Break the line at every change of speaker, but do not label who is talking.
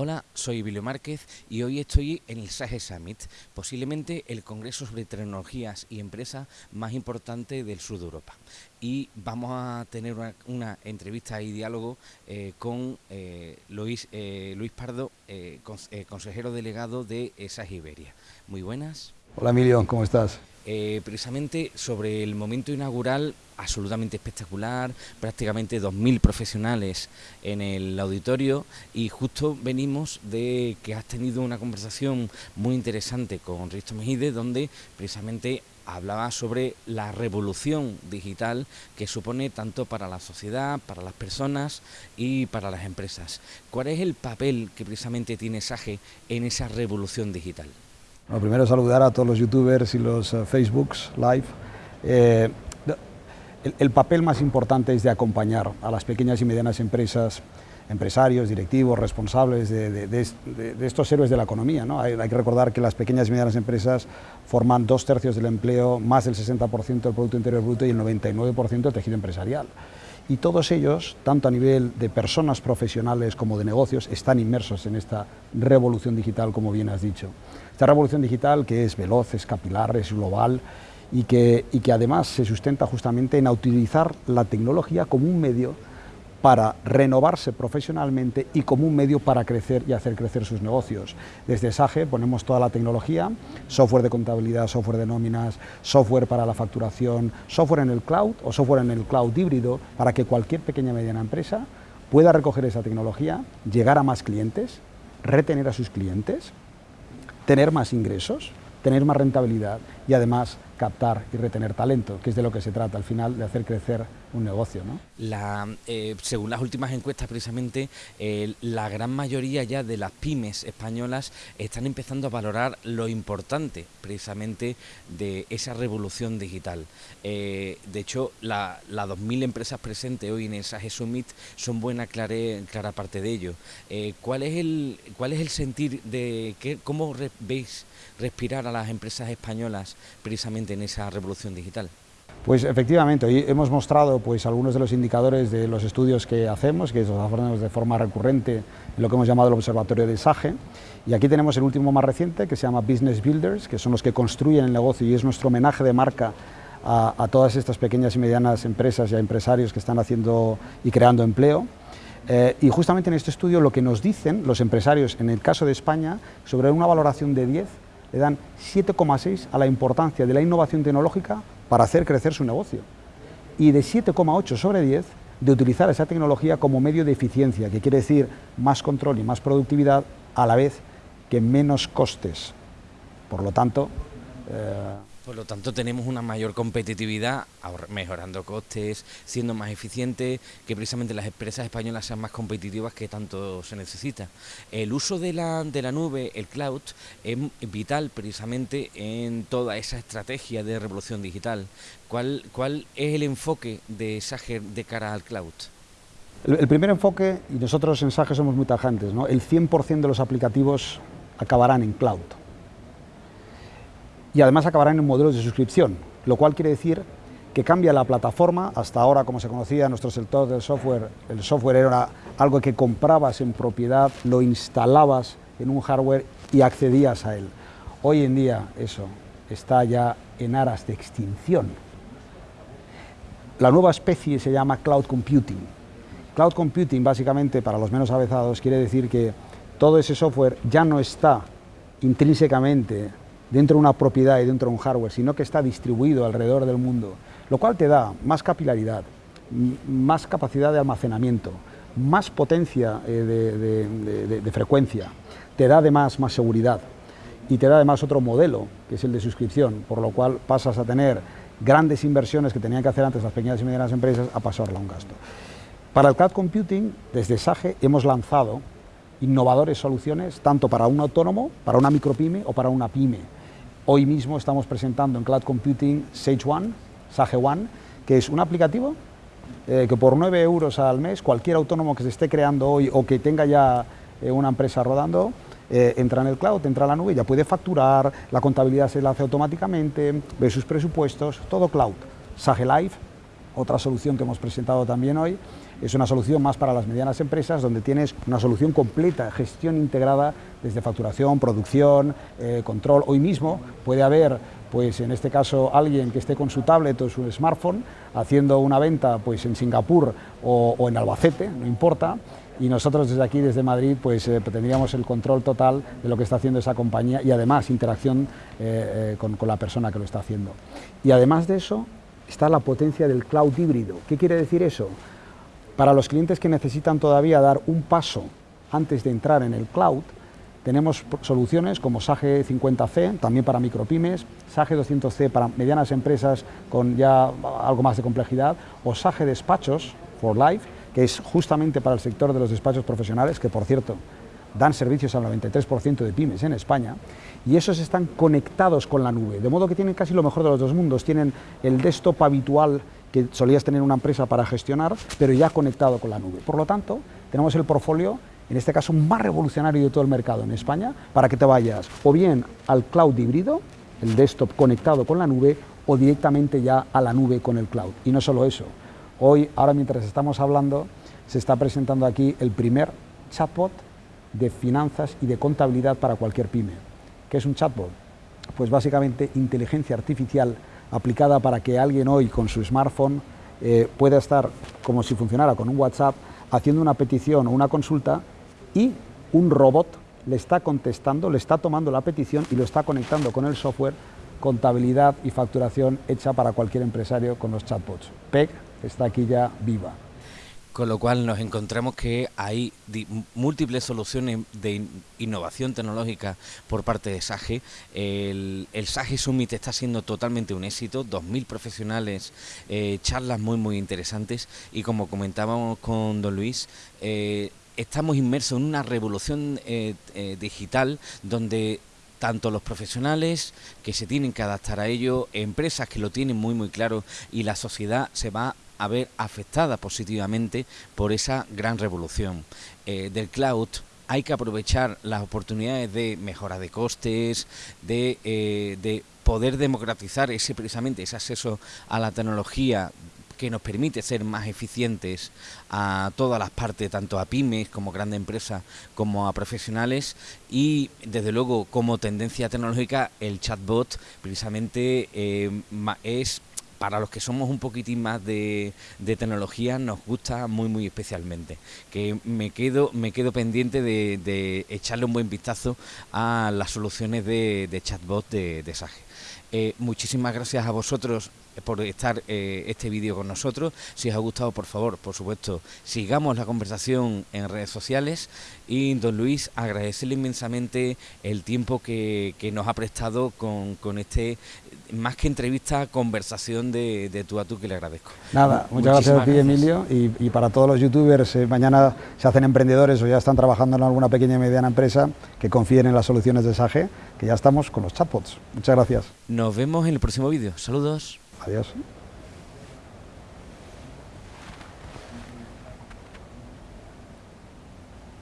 Hola, soy Emilio Márquez y hoy estoy en el SAGE Summit, posiblemente el congreso sobre tecnologías y empresas más importante del sur de Europa. Y vamos a tener una, entrevista y diálogo eh, con eh, Luis, eh, Luis Pardo, consejero delegado de SAGE Iberia. Muy buenas.
Hola Emilio, ¿cómo estás?
Precisamente sobre el momento inaugural absolutamente espectacular, prácticamente 2.000 profesionales en el auditorio y justo venimos de que has tenido una conversación muy interesante con Risto Mejide donde precisamente hablaba sobre la revolución digital que supone tanto para la sociedad, para las personas y para las empresas. ¿Cuál es el papel que precisamente tiene SAGE en esa revolución digital?
Bueno, primero saludar a todos los youtubers y los uh, Facebooks live. Eh, el, papel más importante es de acompañar a las pequeñas y medianas empresas, empresarios, directivos, responsables de, estos héroes de la economía. ¿no? Hay, que recordar que las pequeñas y medianas empresas forman dos tercios del empleo, más del 60% del Producto Interior Bruto y el 99% del tejido empresarial. Y todos ellos, tanto a nivel de personas profesionales como de negocios, están inmersos en esta revolución digital, como bien has dicho. Esta revolución digital que es veloz, es capilar, es global, y que, y que además se sustenta justamente en utilizar la tecnología como un medio para renovarse profesionalmente y como un medio para crecer y hacer crecer sus negocios. Desde SAGE ponemos toda la tecnología, software de contabilidad, software de nóminas, software para la facturación, software en el cloud o software en el cloud híbrido para que cualquier pequeña y mediana empresa pueda recoger esa tecnología, llegar a más clientes, retener a sus clientes, tener más ingresos, tener más rentabilidad y además captar y retener talento, que es de lo que se trata al final, de hacer crecer un negocio. ¿no?
Eh, según las últimas encuestas, precisamente, la gran mayoría ya de las pymes españolas están empezando a valorar lo importante, precisamente, de esa revolución digital. Eh, de hecho, las la 2.000 empresas presentes hoy en el SAGE Summit son buena clara, parte de ello. Eh, ¿cuál, es el, ¿Cuál es el sentir de qué, cómo veis respirar a las empresas españolas precisamente en esa revolución digital?
Pues efectivamente, hoy hemos mostrado pues, algunos de los indicadores de los estudios que hacemos, que los hacemos de forma recurrente en lo que hemos llamado el Observatorio de SAGE, y aquí tenemos el último más reciente, que se llama Business Builders, que son los que construyen el negocio y es nuestro homenaje de marca a, todas estas pequeñas y medianas empresas y a empresarios que están haciendo y creando empleo. Eh, y justamente en este estudio lo que nos dicen los empresarios, en el caso de España, sobre una valoración de 10, le dan 7,6 a la importancia de la innovación tecnológica para hacer crecer su negocio. Y de 7,8 sobre 10 de utilizar esa tecnología como medio de eficiencia, que quiere decir más control y más productividad a la vez que menos costes. Por lo tanto,
por lo tanto, tenemos una mayor competitividad, mejorando costes, siendo más eficientes, que precisamente las empresas españolas sean más competitivas que tanto se necesita. El uso de la, de la nube, el cloud, es vital precisamente en toda esa estrategia de revolución digital. ¿Cuál, cuál es el enfoque de SAGE de cara al cloud?
El, primer enfoque, y nosotros en SAGE somos muy tajantes, ¿no? el 100% de los aplicativos acabarán en cloud y además acabarán en modelos de suscripción, lo cual quiere decir que cambia la plataforma, hasta ahora como se conocía en nuestro sector del software, el software era algo que comprabas en propiedad, lo instalabas en un hardware y accedías a él. Hoy en día eso está ya en aras de extinción. La nueva especie se llama Cloud Computing. Cloud Computing, básicamente, para los menos avezados, quiere decir que todo ese software ya no está intrínsecamente dentro de una propiedad y dentro de un hardware, sino que está distribuido alrededor del mundo, lo cual te da más capilaridad, más capacidad de almacenamiento, más potencia eh, de, frecuencia, te da además más seguridad y te da además otro modelo, que es el de suscripción, por lo cual pasas a tener grandes inversiones que tenían que hacer antes las pequeñas y medianas empresas a pasarla a un gasto. Para el cloud computing, desde SAGE hemos lanzado innovadores soluciones tanto para un autónomo, para una micropyme o para una pyme Hoy mismo estamos presentando en Cloud Computing Sage One, Sage One, que es un aplicativo eh, que por 9 euros al mes, cualquier autónomo que se esté creando hoy o que tenga ya eh, una empresa rodando, eh, entra en el cloud, entra en la nube, ya puede facturar, la contabilidad se la hace automáticamente, ve sus presupuestos, todo cloud. Sage Live, otra solución que hemos presentado también hoy, es una solución más para las medianas empresas donde tienes una solución completa, gestión integrada desde facturación, producción, eh, control. Hoy mismo puede haber, pues en este caso, alguien que esté con su tablet o su smartphone haciendo una venta pues, en Singapur o, en Albacete, no importa, y nosotros desde aquí, desde Madrid, pues eh, tendríamos el control total de lo que está haciendo esa compañía y además interacción eh, con, con la persona que lo está haciendo. Y además de eso, está la potencia del cloud híbrido. ¿Qué quiere decir eso? Para los clientes que necesitan todavía dar un paso antes de entrar en el cloud, tenemos soluciones como SAGE 50C, también para micropymes, SAGE 200C para medianas empresas con ya algo más de complejidad, o SAGE Despachos for Life, que es justamente para el sector de los despachos profesionales, que por cierto dan servicios al 93% de pymes en España, y esos están conectados con la nube, de modo que tienen casi lo mejor de los dos mundos, tienen el desktop habitual que solías tener una empresa para gestionar, pero ya conectado con la nube. Por lo tanto, tenemos el portfolio, en este caso más revolucionario de todo el mercado en España, para que te vayas o bien al cloud híbrido, el desktop conectado con la nube, o directamente ya a la nube con el cloud. Y no solo eso, hoy, ahora mientras estamos hablando, se está presentando aquí el primer chatbot de finanzas y de contabilidad para cualquier pyme. ¿Qué es un chatbot? Pues básicamente inteligencia artificial aplicada para que alguien hoy con su smartphone eh, pueda estar como si funcionara con un WhatsApp haciendo una petición o una consulta y un robot le está contestando, le está tomando la petición y lo está conectando con el software contabilidad y facturación hecha para cualquier empresario con los chatbots. PEG está aquí ya viva
con lo cual nos encontramos que hay múltiples soluciones de innovación tecnológica por parte de SAGE. El, SAGE Summit está siendo totalmente un éxito, 2.000 profesionales, eh, charlas muy muy interesantes y como comentábamos con don Luis, eh, estamos inmersos en una revolución eh, digital donde tanto los profesionales que se tienen que adaptar a ello, empresas que lo tienen muy muy claro y la sociedad se va a ver afectada positivamente por esa gran revolución eh, del cloud. Hay que aprovechar las oportunidades de mejora de costes, de, eh, de poder democratizar ese precisamente ese acceso a la tecnología que nos permite ser más eficientes a todas las partes, tanto a pymes como grandes empresas, como a profesionales y desde luego como tendencia tecnológica el chatbot precisamente eh, es para los que somos un poquitín más de, tecnología nos gusta muy muy especialmente que me quedo me quedo pendiente de, echarle un buen vistazo a las soluciones de, chatbot de, Sage. Eh, muchísimas gracias a vosotros por estar eh, este vídeo con nosotros. Si os ha gustado, por favor, por supuesto, sigamos la conversación en redes sociales. Y don Luis, agradecerle inmensamente el tiempo que, nos ha prestado con, con, este, más que entrevista, conversación de, de tú a tú, que le agradezco.
Nada, muchas gracias a ti, Emilio. Y, para todos los youtubers, eh, mañana se hacen emprendedores o ya están trabajando en alguna pequeña y mediana empresa, que confíen en las soluciones de SAGE, que ya estamos con los chatbots. Muchas gracias.
Nos vemos en el próximo vídeo. Saludos.
Adiós.